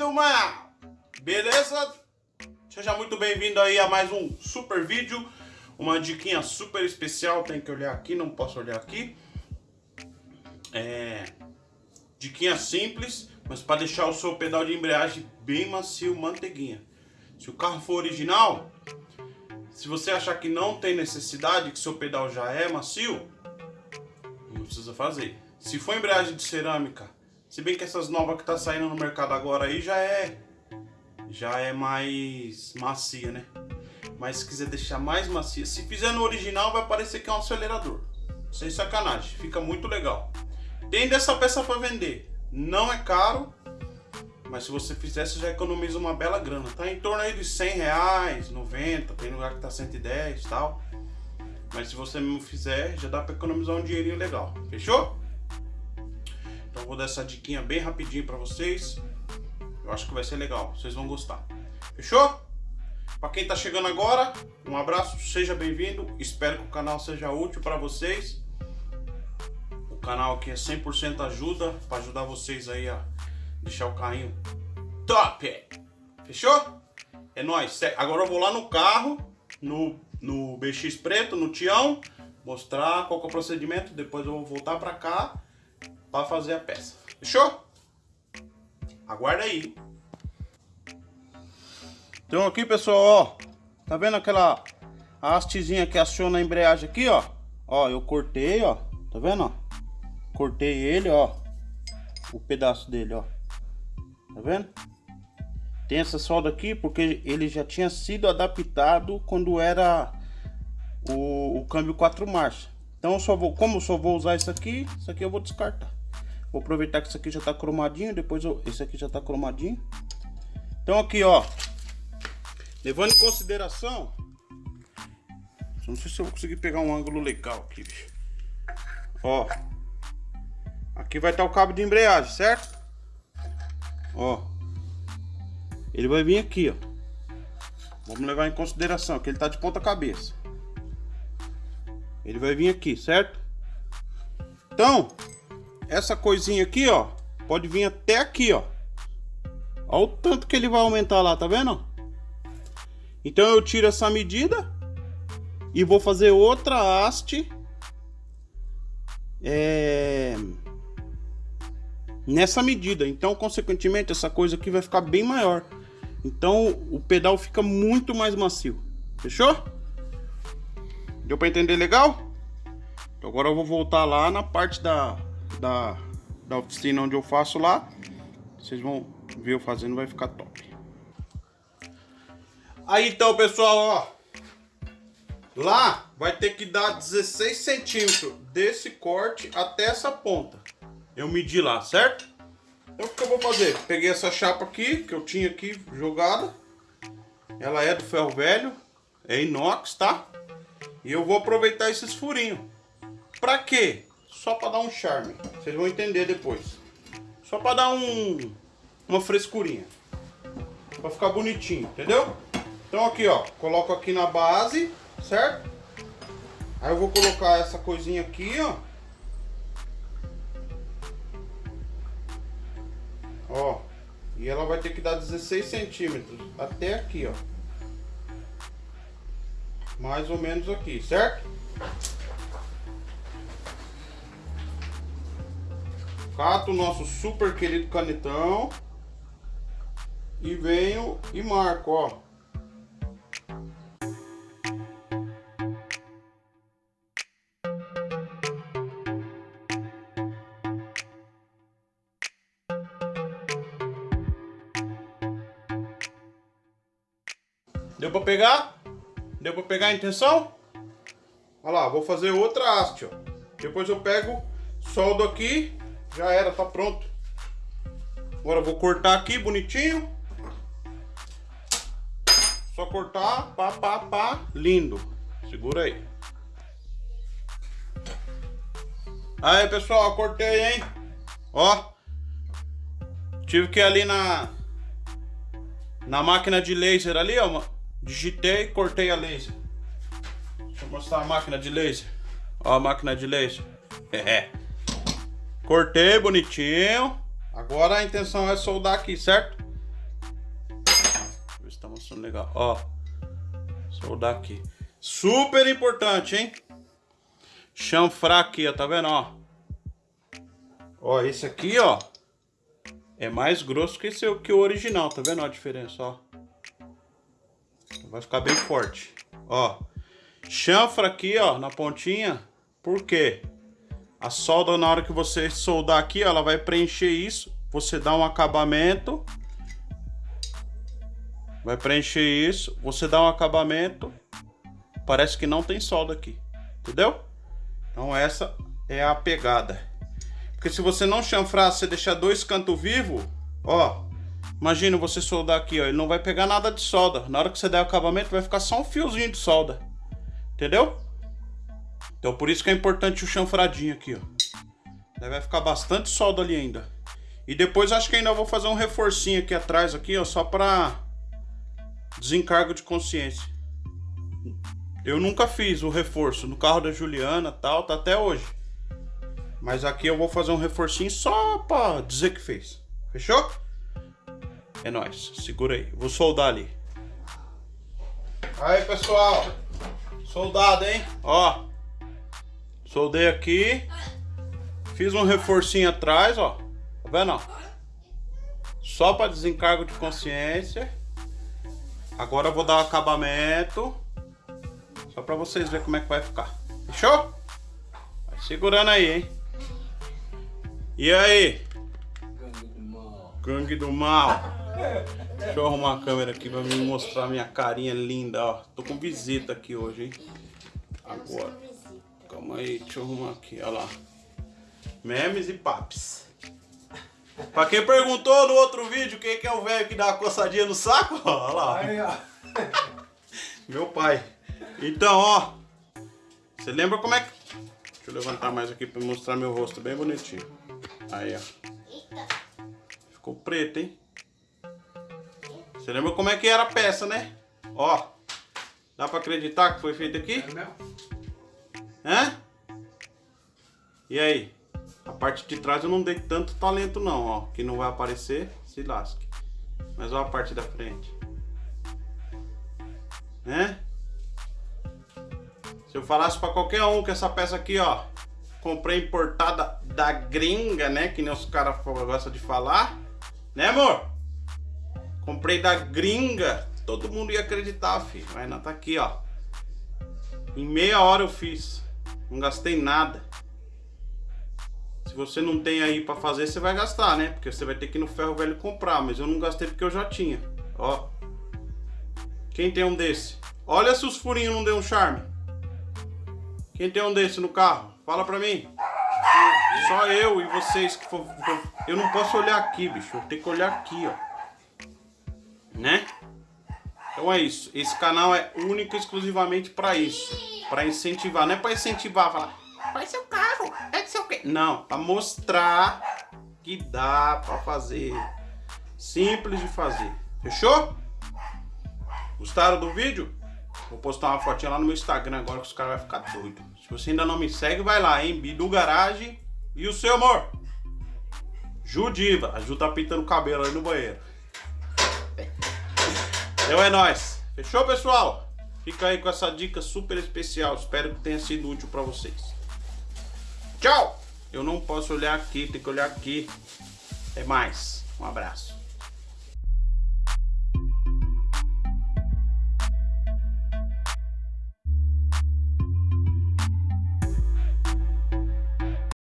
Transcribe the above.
do mal! Beleza? Seja muito bem-vindo aí a mais um super vídeo. Uma diquinha super especial, tem que olhar aqui, não posso olhar aqui. É... Diquinha simples, mas para deixar o seu pedal de embreagem bem macio, manteiguinha. Se o carro for original, se você achar que não tem necessidade, que seu pedal já é macio, não precisa fazer. Se for embreagem de cerâmica, se bem que essas novas que tá saindo no mercado agora aí já é já é mais macia, né? Mas se quiser deixar mais macia, se fizer no original vai parecer que é um acelerador. Sem sacanagem, fica muito legal. Tem dessa peça para vender. Não é caro, mas se você fizer, você já economiza uma bela grana. Tá em torno aí de 100 reais, 90, tem lugar que tá 110 e tal. Mas se você não fizer, já dá para economizar um dinheirinho legal. Fechou? Então vou dar essa diquinha bem rapidinho para vocês. Eu acho que vai ser legal, vocês vão gostar. Fechou? Para quem tá chegando agora, um abraço, seja bem-vindo. Espero que o canal seja útil para vocês. O canal aqui é 100% ajuda, para ajudar vocês aí a deixar o carrinho top. Fechou? É nóis. Agora eu vou lá no carro, no, no BX preto, no Tião, mostrar qual é o procedimento. Depois eu vou voltar para cá para fazer a peça. Fechou? Aguarda aí. Então aqui, pessoal, ó. Tá vendo aquela hastezinha que aciona a embreagem aqui, ó? Ó, eu cortei, ó. Tá vendo, ó? Cortei ele, ó. O pedaço dele, ó. Tá vendo? Tem essa solda aqui porque ele já tinha sido adaptado quando era o, o câmbio 4 marchas. Então só vou, como só vou usar isso aqui, isso aqui eu vou descartar. Vou aproveitar que isso aqui já tá cromadinho, depois eu, esse aqui já tá cromadinho. Então aqui, ó, levando em consideração, não sei se eu vou conseguir pegar um ângulo legal aqui, bicho. Ó, aqui vai estar tá o cabo de embreagem, certo? Ó, ele vai vir aqui, ó. Vamos levar em consideração que ele tá de ponta cabeça. Ele vai vir aqui, certo? Então, essa coisinha aqui, ó, pode vir até aqui, ó. Olha o tanto que ele vai aumentar lá, tá vendo? Então eu tiro essa medida e vou fazer outra haste é, nessa medida. Então, consequentemente, essa coisa aqui vai ficar bem maior. Então, o pedal fica muito mais macio. Fechou? Deu para entender legal? Então, agora eu vou voltar lá na parte da da, da oficina onde eu faço lá. Vocês vão ver eu fazendo, vai ficar top. Aí então, pessoal, ó. Lá vai ter que dar 16 centímetros desse corte até essa ponta. Eu medi lá, certo? Então o que eu vou fazer? Peguei essa chapa aqui, que eu tinha aqui jogada. Ela é do ferro velho, é inox, tá? E eu vou aproveitar esses furinhos. Pra quê? Só para dar um charme. Vocês vão entender depois. Só para dar um uma frescurinha. Para ficar bonitinho, entendeu? Então aqui, ó, coloco aqui na base, certo? Aí eu vou colocar essa coisinha aqui, ó. Ó, e ela vai ter que dar 16 centímetros até aqui, ó. Mais ou menos aqui, certo? Cato o nosso super querido canetão. E venho e marco, ó. Deu pra pegar? Deu pra pegar a intenção? Olha lá, vou fazer outra haste, ó. Depois eu pego, soldo aqui já era, tá pronto. Agora vou cortar aqui bonitinho. Só cortar, pá, pá, pá, lindo. Segura aí. Aí, pessoal, cortei, hein? Ó. Tive que ir ali na... Na máquina de laser ali, ó. Digitei, cortei a laser. Deixa eu mostrar a máquina de laser. Ó a máquina de laser. É. Cortei bonitinho. Agora a intenção é soldar aqui, certo? passando legal. Ó. Soldar aqui. Super importante, hein? Chanfrar aqui, ó. Tá vendo, ó? Ó, esse aqui, ó. É mais grosso que, esse, que o original. Tá vendo a diferença, ó? Vai ficar bem forte. Ó. Chanfra aqui, ó, na pontinha. Por quê? A solda, na hora que você soldar aqui, ela vai preencher isso. Você dá um acabamento. Vai preencher isso. Você dá um acabamento. Parece que não tem solda aqui. Entendeu? Então essa é a pegada. Porque se você não chanfrar, você deixar dois cantos vivos, ó. Imagina você soldar aqui, ó. Ele não vai pegar nada de solda. Na hora que você der o acabamento, vai ficar só um fiozinho de solda. Entendeu? Então por isso que é importante o chanfradinho aqui, ó. vai ficar bastante solda ali ainda. E depois acho que ainda vou fazer um reforcinho aqui atrás, aqui, ó, só pra desencargo de consciência. Eu nunca fiz o reforço no carro da Juliana tal, tá até hoje. Mas aqui eu vou fazer um reforcinho só pra dizer que fez. Fechou? É nóis. Segura aí. Vou soldar ali. Aí, pessoal. Soldado, hein? Ó. Soldei aqui. Fiz um reforcinho atrás, ó. Tá vendo? Só para desencargo de consciência. Agora eu vou dar o acabamento. Só para vocês verem como é que vai ficar. Fechou? Vai segurando aí, hein? E aí? Gangue do mal. Gangue do mal. Deixa eu arrumar a câmera aqui pra me mostrar minha carinha linda, ó. Tô com visita aqui hoje, hein? Agora. Calma aí, deixa eu arrumar aqui, olha lá. Memes e paps. Pra quem perguntou no outro vídeo quem que é o velho que dá uma coçadinha no saco, olha lá. Aí, ó. Meu pai. Então, ó. Você lembra como é que... Deixa eu levantar mais aqui pra mostrar meu rosto bem bonitinho. Aí, ó. Ficou preto, hein? Você lembra como é que era a peça, né? Ó. Dá pra acreditar que foi feito aqui? É mesmo? Hã? E aí? A parte de trás eu não dei tanto talento não, ó. Que não vai aparecer, se lasque. Mas olha a parte da frente. Né? Se eu falasse pra qualquer um que essa peça aqui, ó. Comprei importada da gringa, né? Que nem os caras gostam de falar. Né, amor? Comprei da gringa. Todo mundo ia acreditar, filho. Mas não, tá aqui, ó. Em meia hora eu fiz. Não gastei nada. Se você não tem aí pra fazer, você vai gastar, né? Porque você vai ter que ir no ferro velho comprar. Mas eu não gastei porque eu já tinha. Ó. Quem tem um desse? Olha se os furinhos não deu um charme. Quem tem um desse no carro? Fala pra mim. Só eu e vocês que for, Eu não posso olhar aqui, bicho. Eu tenho que olhar aqui, ó. Né? Então é isso. Esse canal é único e exclusivamente pra isso para incentivar, não é para incentivar, falar, faz seu carro, é seu quê? Não, para mostrar que dá para fazer. Simples de fazer. Fechou? Gostaram do vídeo? Vou postar uma fotinha lá no meu Instagram agora que os caras vão ficar doidos. Se você ainda não me segue, vai lá, hein? Bidu Garage e o seu amor. Judiva. A Ju tá pintando o cabelo aí no banheiro. Então é nóis. Fechou, pessoal? Fica aí com essa dica super especial. Espero que tenha sido útil para vocês. Tchau! Eu não posso olhar aqui, tem que olhar aqui. É mais. Um abraço.